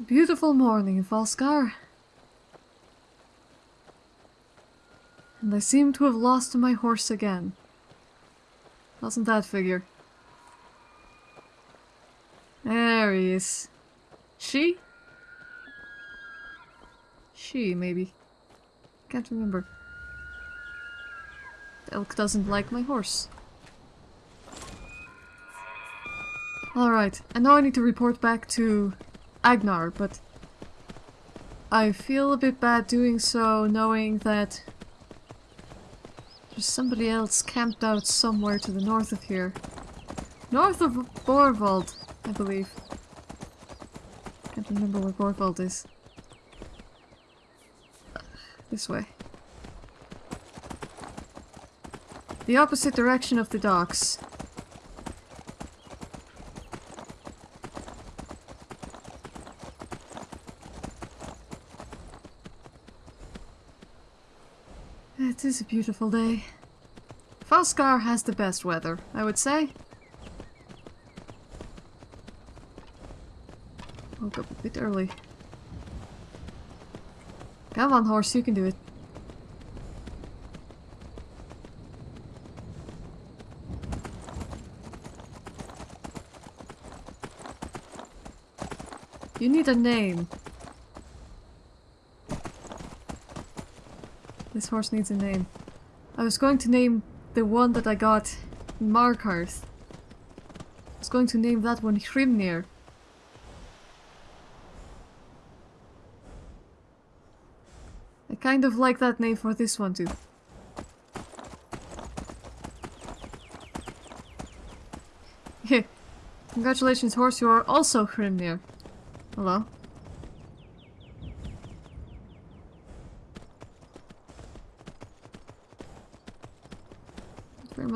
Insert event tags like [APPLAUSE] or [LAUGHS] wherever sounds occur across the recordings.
A beautiful morning in Falskaar. And I seem to have lost my horse again. Doesn't that figure? There he is. She? She, maybe. Can't remember. The elk doesn't like my horse. Alright, I know I need to report back to Agnar, but I feel a bit bad doing so knowing that there's somebody else camped out somewhere to the north of here. North of Borvald, I believe. Can't remember where Borvald is. This way. The opposite direction of the docks. It is a beautiful day. Falskaar has the best weather, I would say. Woke up a bit early. Come on, horse, you can do it. You need a name. This horse needs a name. I was going to name the one that I got Markarth. I was going to name that one Hrimnir. I kind of like that name for this one too. [LAUGHS] Congratulations, horse, you are also Hrimnir. Hello?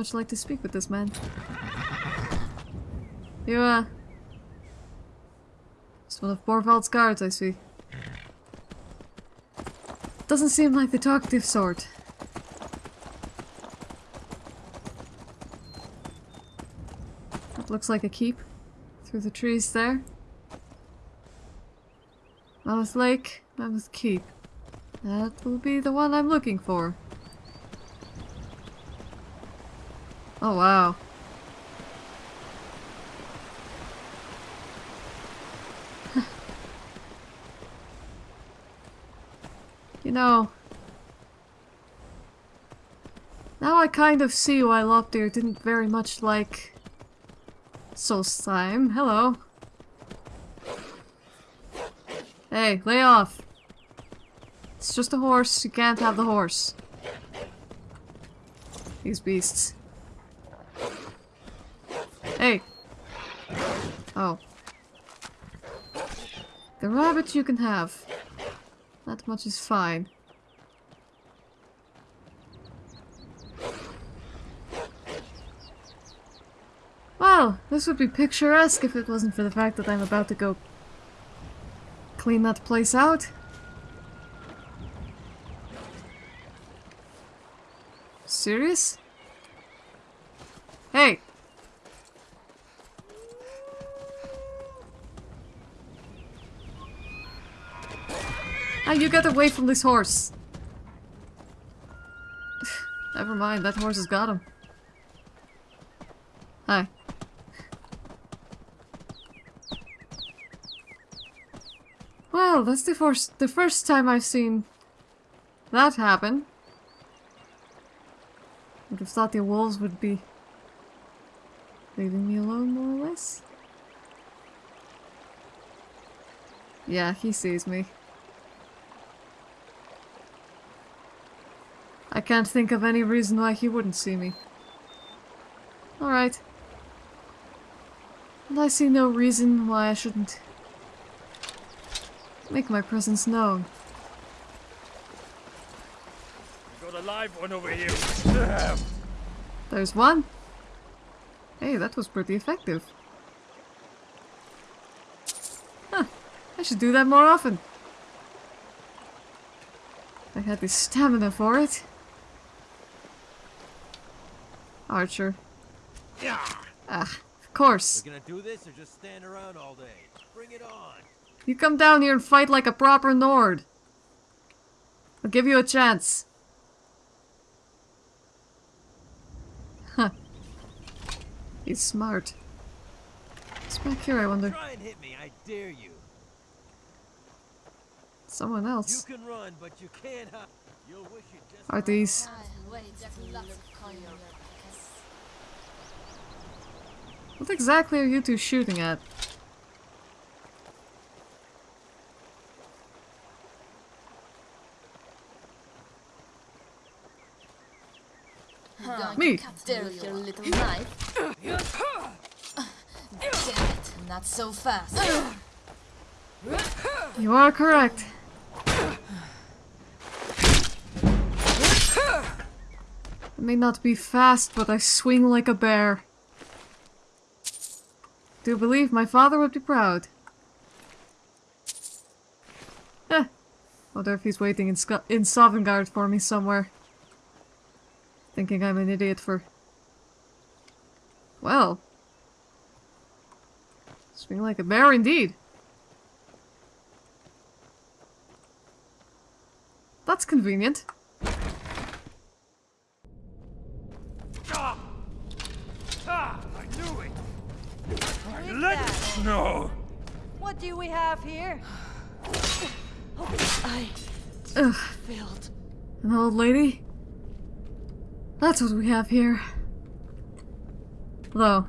Much like to speak with this man. You, uh... It's one of Borvald's guards, I see. Doesn't seem like the talkative sort. That looks like a keep. Through the trees there. Mammoth Lake, Mammoth Keep. That will be the one I'm looking for. Oh wow. [LAUGHS] you know... Now I kind of see why Lopdeer didn't very much like... Solstheim. Hello. Hey, lay off. It's just a horse. You can't have the horse. These beasts. Hey. Oh. The rabbit you can have. That much is fine. Well, this would be picturesque if it wasn't for the fact that I'm about to go clean that place out. Serious? Hey! Ah, you get away from this horse! [SIGHS] Never mind, that horse has got him. Hi. Well, that's the first the first time I've seen that happen. Would have thought the wolves would be leaving me alone more or less. Yeah, he sees me. I can't think of any reason why he wouldn't see me. Alright. And I see no reason why I shouldn't make my presence known. We've Got a live one over here. [LAUGHS] There's one. Hey, that was pretty effective. Huh. I should do that more often. I had the stamina for it. Archer. Yeah. Ah, of course. We're gonna do this or just stand around all day? Bring it on. You come down here and fight like a proper Nord. I'll give you a chance. Huh. He's smart. What's back here, I wonder? Try and hit me, I dare you. Someone else. You else. can run, but you can't. You'll wish you just Are these... Wait, to look on your kiss. What exactly are you two shooting at? Me. there with your little knife. Damn it, not so fast. You are correct. I may not be fast, but I swing like a bear. Do believe my father would be proud. Eh. Wonder if he's waiting in, in Sovngarde for me somewhere. Thinking I'm an idiot for... Well. Swing like a bear indeed. That's convenient. Ah! Ah! I knew it! I is let that? it know! What do we have here? I Ugh, failed. an old lady? That's what we have here. Though.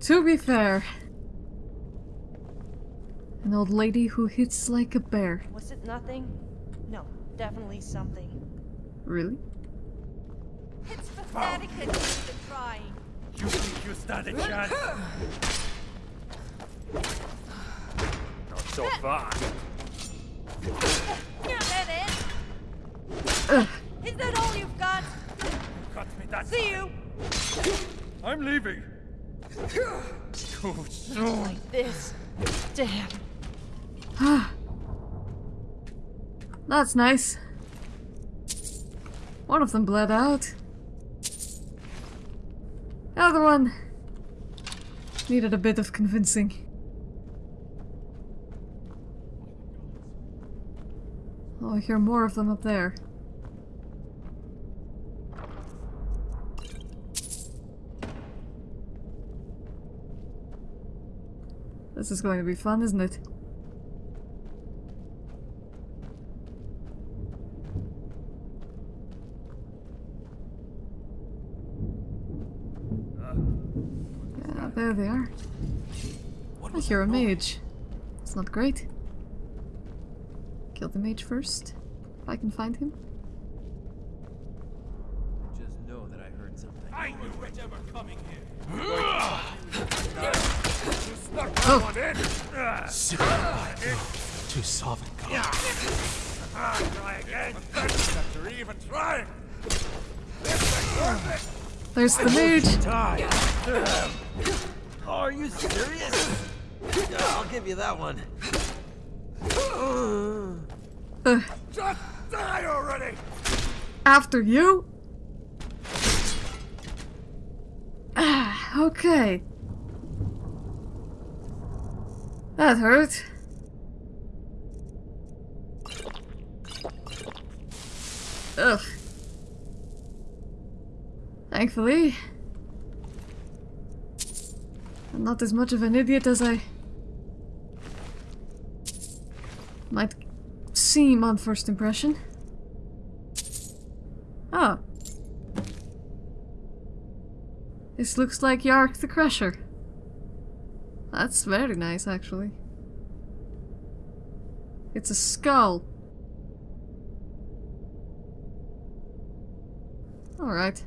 To be fair. An old lady who hits like a bear. Was it nothing? No, definitely something. Really? It's pathetic that you're even trying. You think you stand a chance? Not so far. Yeah, that it? Ugh, Is that all you've got? Cut me that See you. I'm leaving. Too soon. Like this. Damn. that's nice. One of them bled out. The other one needed a bit of convincing. Oh, I hear more of them up there. This is going to be fun, isn't it? Yeah, there they are. I hear a mage. It's not great. Kill the mage first, if I can find him. Just know that I heard something. I knew it ever coming here. Oh, One in. Ah, To Sovngarde. ah, try again. After even trying. there's the mage. Are you serious? Yeah, I'll give you that one. Uh, Just die already. after you? Ah, okay. That hurt. Ugh. Thankfully, I'm not as much of an idiot as I might seem on first impression. Oh. This looks like Yark the Crusher. That's very nice, actually. It's a skull. Alright.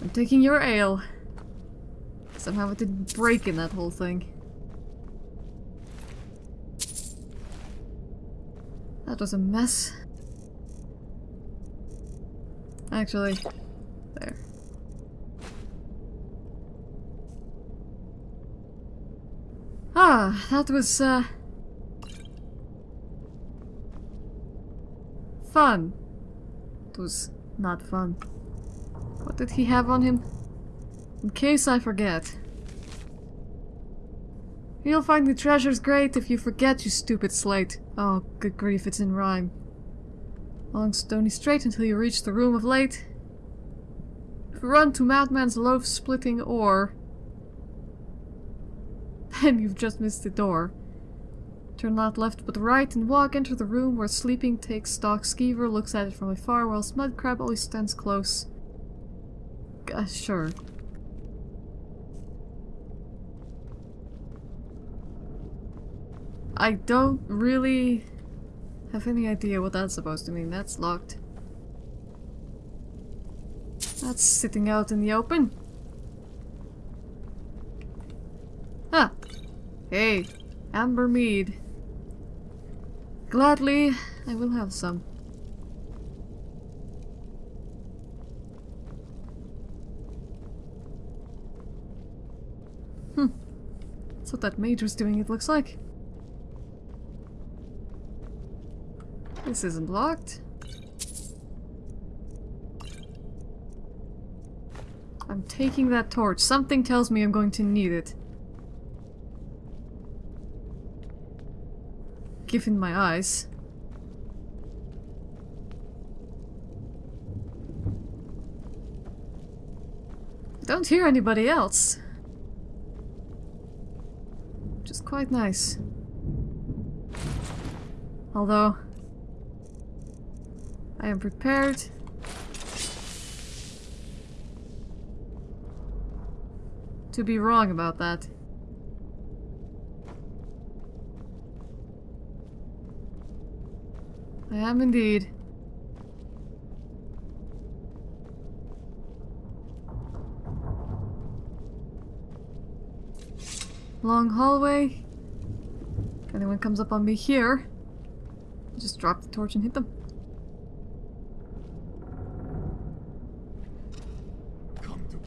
I'm taking your ale. Somehow it didn't break in that whole thing. That was a mess. Actually, there. Ah, that was, uh... Fun. It was not fun. What did he have on him? In case I forget. You'll find the treasures great if you forget, you stupid slate. Oh, good grief, it's in rhyme. Along stony straight until you reach the room of late. Run to Madman's loaf splitting ore, [LAUGHS] then you've just missed the door. Turn not left but right and walk into the room where sleeping takes stock. Skeever looks at it from afar while Mudcrab always stands close. Uh, sure. I don't really have any idea what that's supposed to mean. That's locked. That's sitting out in the open. Huh. Hey, Amber Mead. Gladly, I will have some. Hmm. That's what that mage was doing, it looks like. This isn't locked. I'm taking that torch. Something tells me I'm going to need it. Given my eyes. Don't hear anybody else. Which is quite nice. Although, I am prepared. To be wrong about that. I am indeed. Long hallway. If anyone comes up on me here, just drop the torch and hit them.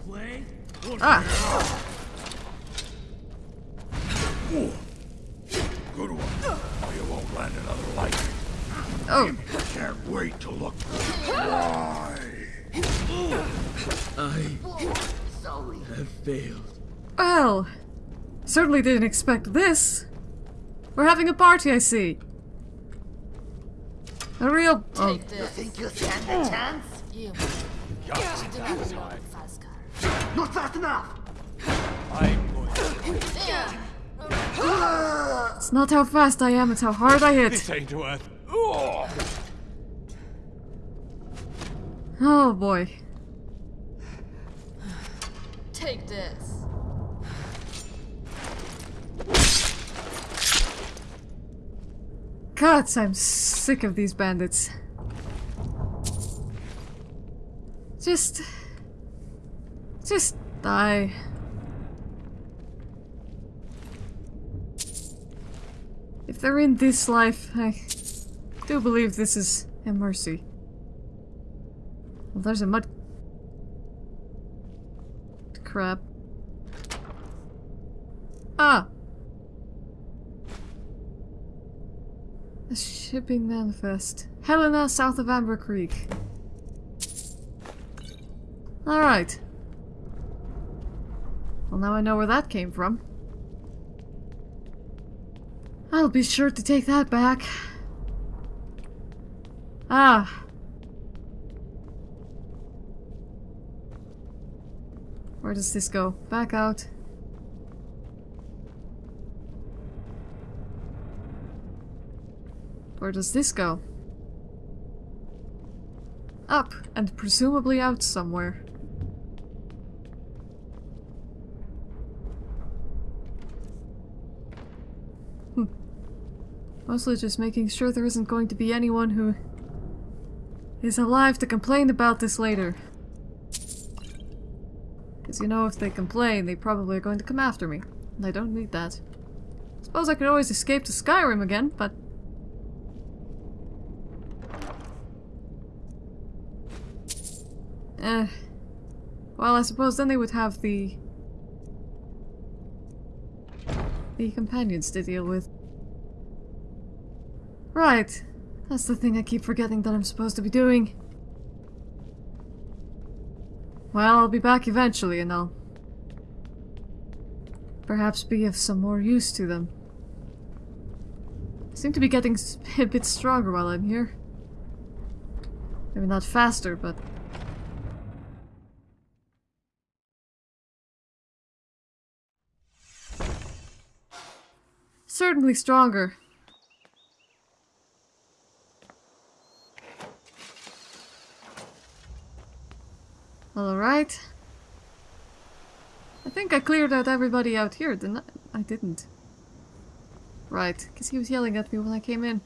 Come to play? Ah! Good one. Or you won't land another like it. Oh! Can't wait to look. Why? I have failed. Well, certainly didn't expect this. We're having a party, I see. A real. Oh, Take this. Think you stand a chance? You. You do not belong with Fazgar. Not fast enough! I'm going to it's not how fast I am, it's how hard I hit. this ain't worth. Oh! Oh boy. Take this. Gods, I'm sick of these bandits. Just. Just die. If they're in this life, I do believe this is a mercy. Well, there's a mud. Crap. Ah! A shipping manifest. Helena, south of Amber Creek. Alright. Well, now I know where that came from. I'll be sure to take that back. Ah. Where does this go? Back out. Where does this go? Up, and presumably out somewhere. Mostly just making sure there isn't going to be anyone who is alive to complain about this later. Because you know, if they complain, they probably are going to come after me. And I don't need that. Suppose I could always escape to Skyrim again, but Eh. Well, I suppose then they would have the... the companions to deal with. Right. That's the thing I keep forgetting that I'm supposed to be doing. Well, I'll be back eventually and I'll... perhaps be of some more use to them. I seem to be getting [LAUGHS] a bit stronger while I'm here. Maybe not faster, but... Certainly stronger. Alright. I think I cleared out everybody out here, didn't I? I didn't. Right, because he was yelling at me when I came in.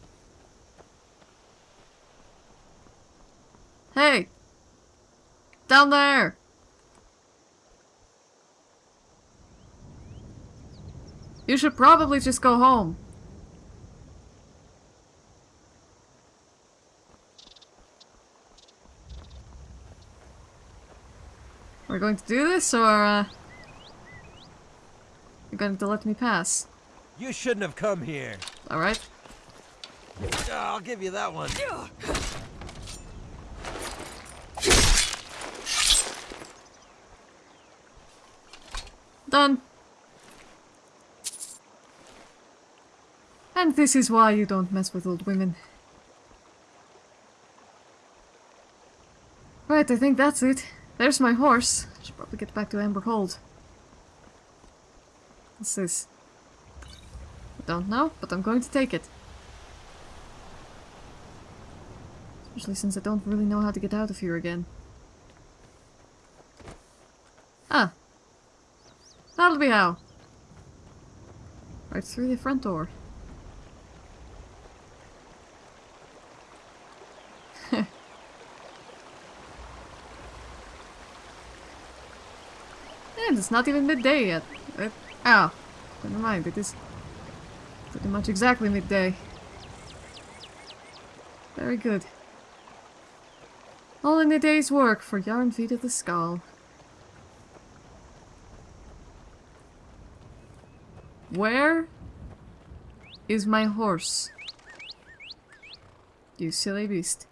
Hey! Down there! You should probably just go home. We're going to do this, or, uh... You're going to let me pass? You shouldn't have come here. Alright. I'll give you that one. Done. And this is why you don't mess with old women. Right, I think that's it. There's my horse. Should probably get back to Amber Hold. What's this? I don't know, but I'm going to take it. Especially since I don't really know how to get out of here again. Ah. That'll be how. Right through the front door. And it's not even midday yet. Uh, ow. Never mind, it is pretty much exactly midday. Very good. All in a day's work for Yarn Feet of the Skull. Where is my horse? You silly beast.